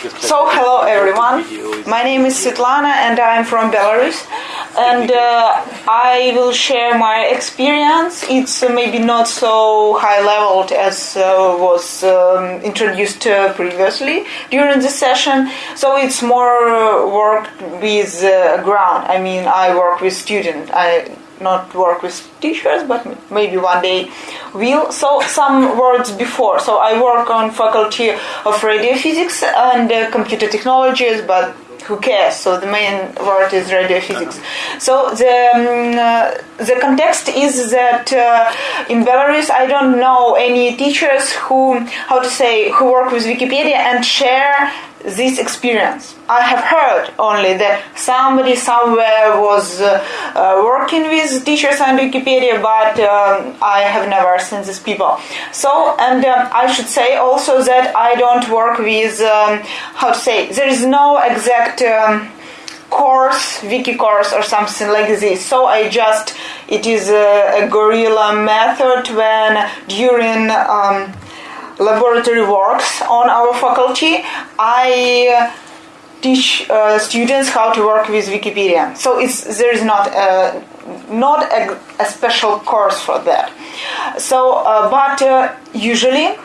So, hello everyone. My name is Svetlana and I'm from Belarus. And uh, I will share my experience. It's uh, maybe not so high leveled as uh, was um, introduced uh, previously during the session. So, it's more work with uh, ground. I mean, I work with students. I not work with teachers, but maybe one day will. So some words before. So I work on faculty of radio physics and uh, computer technologies, but who cares? So the main word is radio physics. So the um, uh, the context is that uh, in Belarus I don't know any teachers who how to say who work with Wikipedia and share this experience. I have heard only that somebody somewhere was uh, uh, working with teachers on Wikipedia, but um, I have never seen these people. So, and um, I should say also that I don't work with, um, how to say, there is no exact um, course, wiki course or something like this. So I just, it is a, a guerrilla method when during um, laboratory works on our faculty, I teach uh, students how to work with Wikipedia. So it's there is not a, not a, a special course for that. So, uh, but uh, usually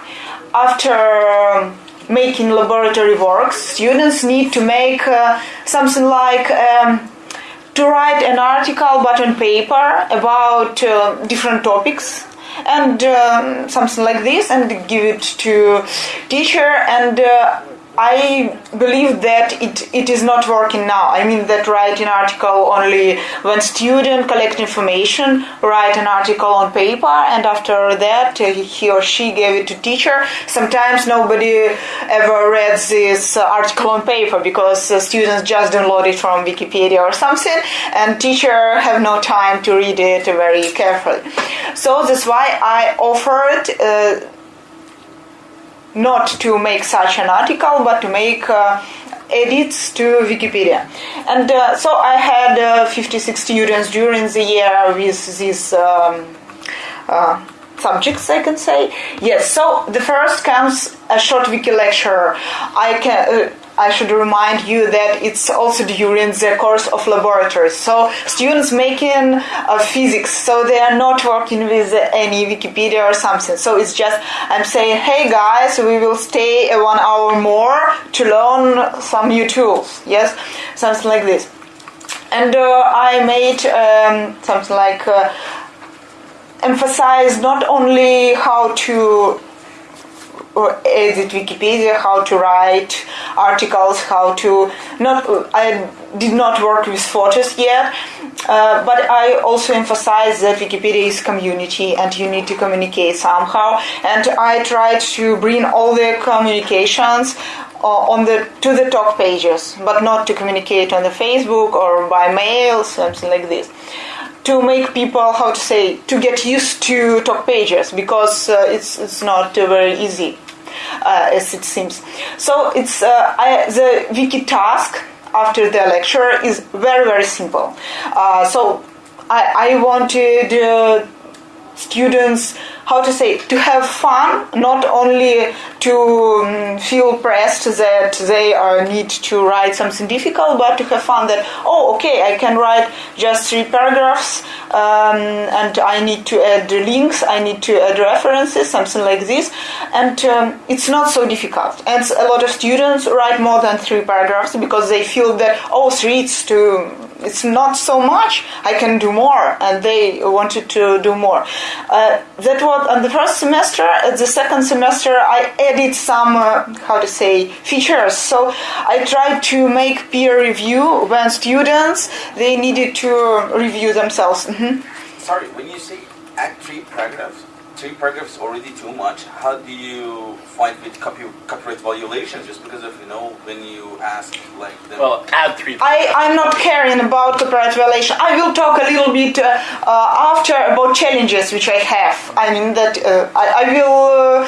after making laboratory works, students need to make uh, something like. Um, to write an article but on paper about uh, different topics and um, something like this and give it to teacher and uh, I believe that it, it is not working now. I mean that write an article only when student collect information, write an article on paper, and after that uh, he or she gave it to teacher. Sometimes nobody ever read this article on paper because uh, students just download it from Wikipedia or something, and teacher have no time to read it very carefully. So that's why I offered. Uh, not to make such an article, but to make uh, edits to Wikipedia. And uh, so I had uh, 56 students during the year with these um, uh, subjects, I can say. Yes, so the first comes a short wiki lecture. I can uh, I should remind you that it's also during the course of laboratories. So students making uh, physics, so they are not working with any Wikipedia or something. So it's just I'm saying, hey guys, we will stay one hour more to learn some new tools. Yes, something like this. And uh, I made um, something like uh, emphasize not only how to edit Wikipedia, how to write articles, how to not. I did not work with photos yet, uh, but I also emphasize that Wikipedia is community and you need to communicate somehow. And I tried to bring all the communications uh, on the to the talk pages, but not to communicate on the Facebook or by mail, something like this to make people how to say to get used to talk pages because uh, it's it's not uh, very easy as it seems. So it's uh, I, the wiki task after the lecture is very very simple. Uh, so I, I wanted uh, students how to say to have fun not only to um, feel pressed that they are need to write something difficult but to have fun that oh okay i can write just three paragraphs um, and i need to add the links i need to add references something like this and um, it's not so difficult and a lot of students write more than three paragraphs because they feel that oh three it's too it's not so much i can do more and they wanted to do more uh, that was on the first semester. At the second semester, I added some, uh, how to say, features. So I tried to make peer review when students, they needed to review themselves. Mm-hmm. Sorry, when you say add three paragraphs, three paragraphs already too much. How do you fight with copy, copyright violations? Just because of you know when you ask like them. Well, add three. I I'm not caring about copyright violation. I will talk a little bit uh, uh, after about challenges which I have. I mean that uh, I, I will. Uh,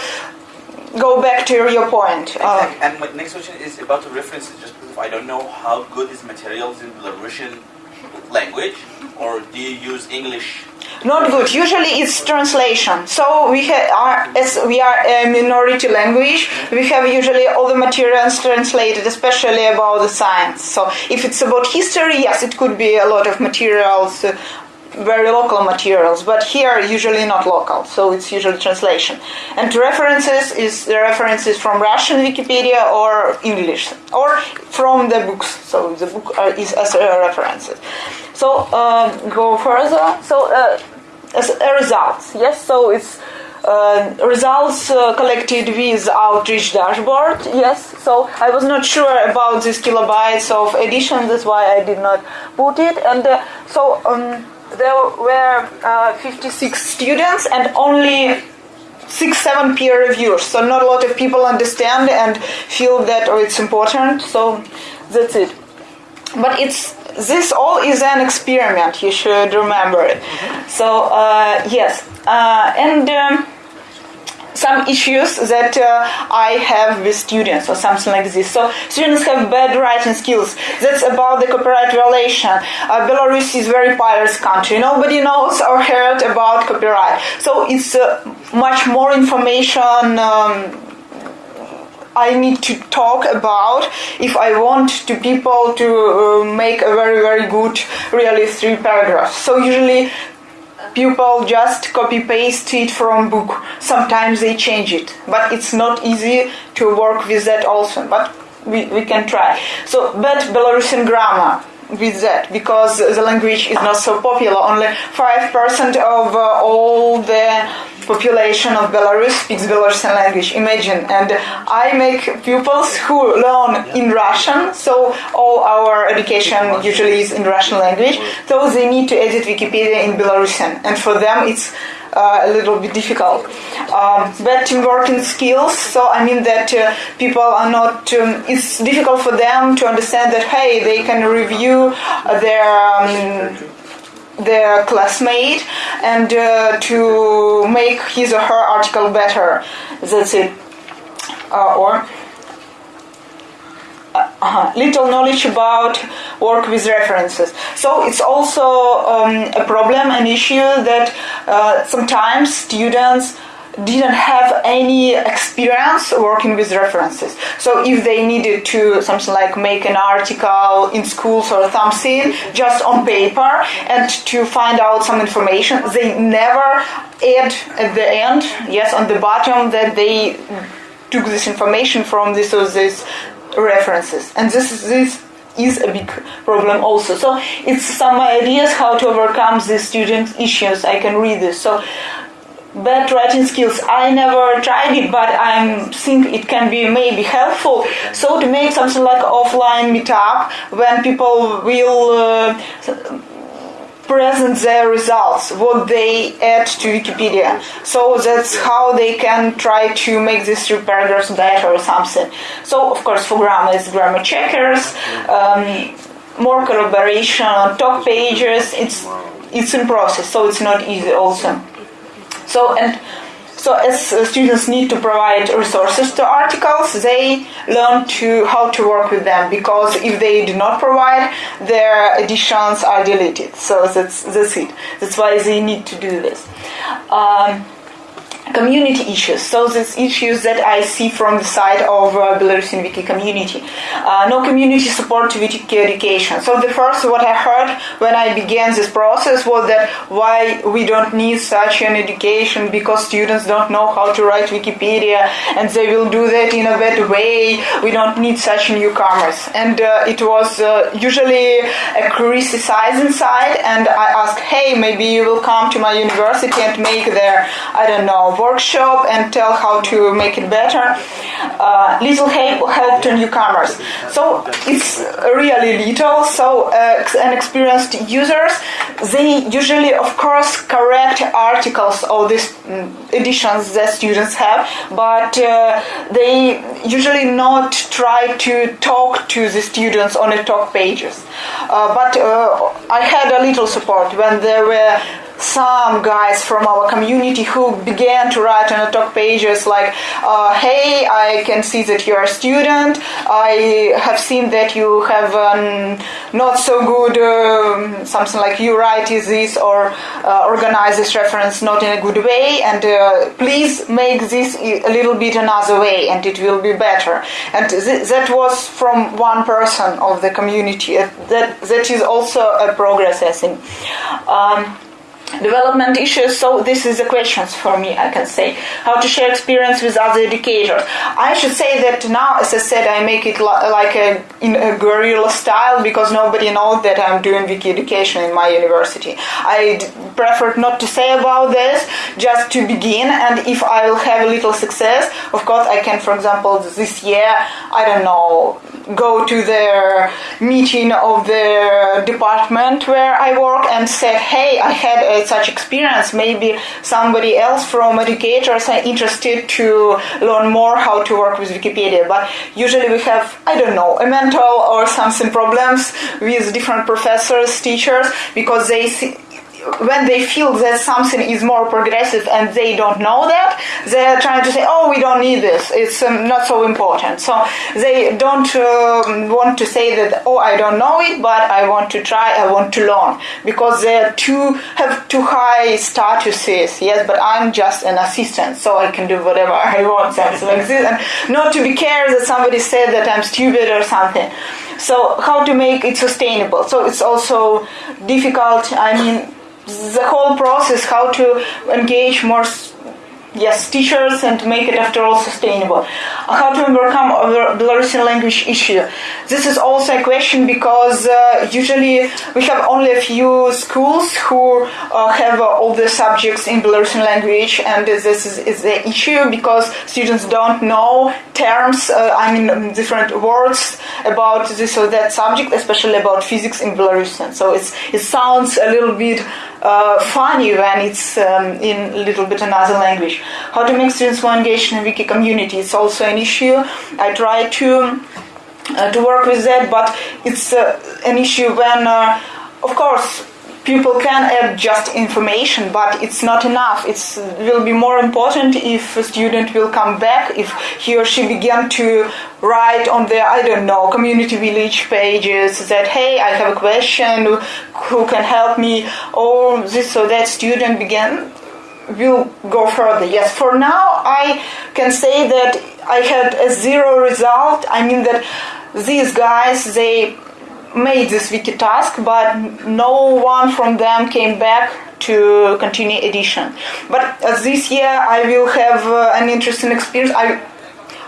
go back to your point. Exactly. and my next question is about the references. Just because I don't know how good is materials in Belarusian language, or do you use English Not good. Usually it's translation. So we are, as we are a minority language, we have usually all the materials translated, especially about the science. So if it's about history, yes, it could be a lot of materials. Uh, Very local materials, but here usually not local, so it's usually translation. And references is the references from Russian Wikipedia or English or from the books. So the book uh, is as a references. So uh, go further. So uh, as a results, yes. So it's. Uh, results uh, collected with outreach dashboard yes so i was not sure about these kilobytes of edition that's why i did not put it and uh, so um, there were uh, 56 students and only six, seven peer reviewers. So not a lot of people understand and feel that oh, it's important. So that's it. But it's this all is an experiment. You should remember it. So uh, yes, uh, and. Um, some issues that uh, I have with students or something like this. So students have bad writing skills. That's about the copyright violation. Uh, Belarus is very pirates country. Nobody knows or heard about copyright. So it's uh, much more information. Um, I need to talk about if I want to people to uh, make a very very good really three paragraphs. So usually people just copy paste it from book. Sometimes they change it, but it's not easy to work with that also. But we, we can try. So, but Belarusian grammar with that because the language is not so popular. Only five percent of uh, all the population of Belarus speaks Belarusian language. Imagine, and I make pupils who learn in Russian, so all our education usually is in Russian language. So they need to edit Wikipedia in Belarusian, and for them it's uh, a little bit difficult. Um, bad teamworking skills. So I mean that uh, people are not. Um, it's difficult for them to understand that hey, they can review their. Um, their classmate and uh, to make his or her article better. That's it. Uh, or uh, little knowledge about work with references. So it's also um, a problem, an issue that uh, sometimes students didn't have any experience working with references. So if they needed to something like make an article in schools or something just on paper and to find out some information, they never add at the end, yes, on the bottom that they took this information from this or this references. And this is this is a big problem also. So it's some ideas how to overcome these student issues. I can read this. So bad writing skills. I never tried it, but I think it can be maybe helpful. So to make something like offline meetup when people will uh, present their results, what they add to Wikipedia. So that's how they can try to make these three paragraphs better or something. So of course for grammar it's grammar checkers. Um, more collaboration on talk pages. It's it's in process, so it's not easy also. So and so as uh, students need to provide resources to articles, they learn to how to work with them because if they do not provide, their editions are deleted. So that's that's it. That's why they need to do this. Um, community issues. So these issues that I see from the side of uh, Belarusian Wiki community. Uh, no community support to Wiki education. So the first what I heard when I began this process was that why we don't need such an education because students don't know how to write Wikipedia and they will do that in a bad way. We don't need such newcomers. And uh, it was uh, usually a criticizing side and I asked, hey, maybe you will come to my university and make their, I don't know, workshop and tell how to make it better. Uh, little help, help to newcomers. So it's really little. So uh, inexperienced users, they usually, of course, correct articles of these mm, editions that students have, but uh, they usually not try to talk to the students on the talk pages. Uh, but uh, I had a little support when there were some guys from our community who began to write on the talk pages like, uh, "Hey, I can see that you're a student. I have seen that you have um, not so good um, something like you write is this or uh, organize this reference not in a good way, and uh, please make this a little bit another way, and it will be better." And th- that was from one person of the community. That that is also a progress, I think. Um, development issues so this is the questions for me i can say. How to share experience with other educators. I should say that now as i said i make it like a in a guerrilla style because nobody knows that i'm doing wiki education in my university. I prefer not to say about this just to begin and if i will have a little success of course i can for example this year i don't know go to the meeting of the department where i work and said hey i had a such experience, maybe somebody else from educators are interested to learn more how to work with Wikipedia. But usually we have, I don't know, a mental or something problems with different professors, teachers, because they see, when they feel that something is more progressive and they don't know that, they're trying to say, "Oh, we don't need this; it's um, not so important." So they don't um, want to say that, "Oh, I don't know it, but I want to try. I want to learn," because they're too have too high statuses. Yes, but I'm just an assistant, so I can do whatever I want, something like this, and not to be cared that somebody said that I'm stupid or something. So how to make it sustainable? So it's also difficult. I mean the whole process, how to engage more yes, teachers and make it after all sustainable. How to overcome the Belarusian language issue. This is also a question because uh, usually we have only a few schools who uh, have uh, all the subjects in Belarusian language and this is, is the issue because students don't know terms, uh, I mean different words about this or that subject, especially about physics in Belarusian. So it's, it sounds a little bit uh, funny when it's um, in a little bit another language. How to make students more engaged in wiki community is also an issue. I try to uh, to work with that, but it's uh, an issue when, uh, of course, people can add just information, but it's not enough. It will be more important if a student will come back, if he or she begin to write on their, I don't know, community village pages that, hey, I have a question, who can help me, or this or that student begin will go further. Yes, for now I can say that I had a zero result. I mean that these guys they made this wiki task, but no one from them came back to continue edition. But uh, this year I will have uh, an interesting experience. I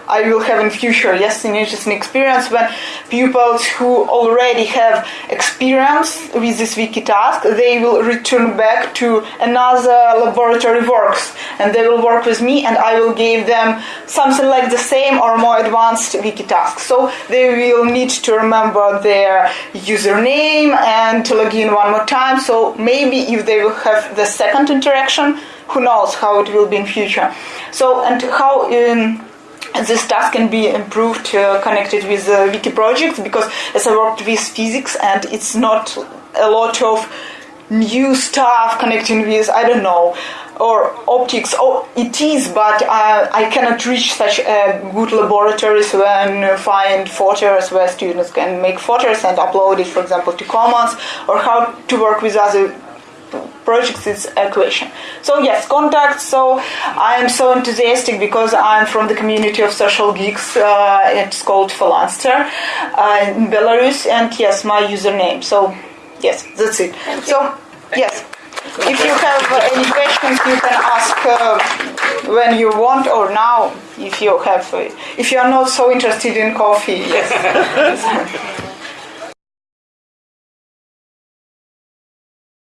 I will have in future, yes, an interesting experience when pupils who already have experience with this wiki task, they will return back to another laboratory works and they will work with me and I will give them something like the same or more advanced wiki task. So they will need to remember their username and to log in one more time. So maybe if they will have the second interaction, who knows how it will be in future. So and how um, this task can be improved uh, connected with uh, wiki projects because as I worked with physics and it's not a lot of new stuff connecting with I don't know or optics. Oh, it is, but uh, I cannot reach such uh, good laboratories when find photos where students can make photos and upload it, for example, to Commons, or how to work with other projects is a question. So yes, contacts. So I am so enthusiastic because I'm from the community of social geeks. Uh, it's called Phalanster uh, in Belarus, and yes, my username. So yes, that's it. So yes. If you have any questions, you can ask uh, when you want or now. If you have, uh, if you are not so interested in coffee, yes.